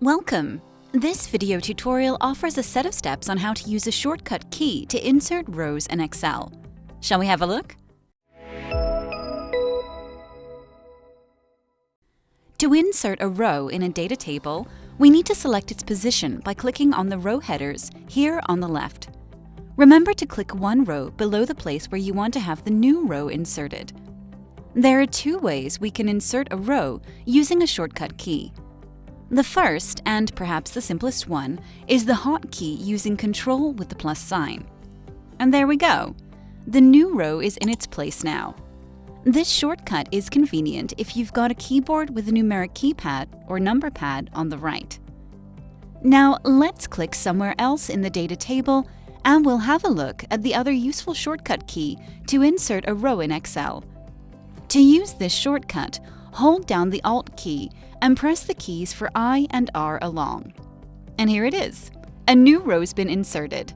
Welcome! This video tutorial offers a set of steps on how to use a shortcut key to insert rows in Excel. Shall we have a look? To insert a row in a data table, we need to select its position by clicking on the row headers here on the left. Remember to click one row below the place where you want to have the new row inserted. There are two ways we can insert a row using a shortcut key. The first, and perhaps the simplest one, is the hotkey using Control with the plus sign. And there we go. The new row is in its place now. This shortcut is convenient if you've got a keyboard with a numeric keypad or number pad on the right. Now let's click somewhere else in the data table and we'll have a look at the other useful shortcut key to insert a row in Excel. To use this shortcut, hold down the Alt key and press the keys for I and R along. And here it is. A new row's been inserted.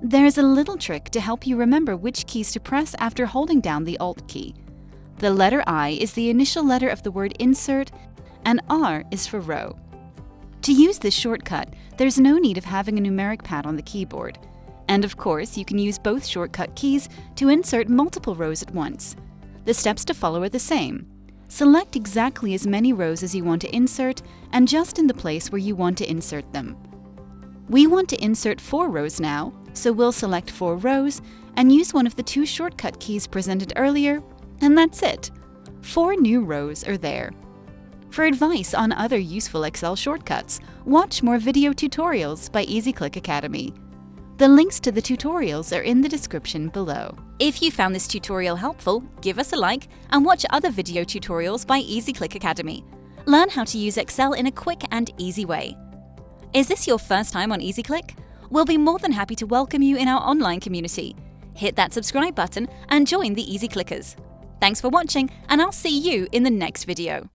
There's a little trick to help you remember which keys to press after holding down the Alt key. The letter I is the initial letter of the word insert, and R is for row. To use this shortcut, there's no need of having a numeric pad on the keyboard. And of course, you can use both shortcut keys to insert multiple rows at once. The steps to follow are the same. Select exactly as many rows as you want to insert and just in the place where you want to insert them. We want to insert four rows now, so we'll select four rows and use one of the two shortcut keys presented earlier, and that's it. Four new rows are there. For advice on other useful Excel shortcuts, watch more video tutorials by EasyClick Academy. The links to the tutorials are in the description below. If you found this tutorial helpful, give us a like and watch other video tutorials by EasyClick Academy. Learn how to use Excel in a quick and easy way. Is this your first time on EasyClick? We'll be more than happy to welcome you in our online community. Hit that subscribe button and join the Easy Clickers. Thanks for watching and I'll see you in the next video.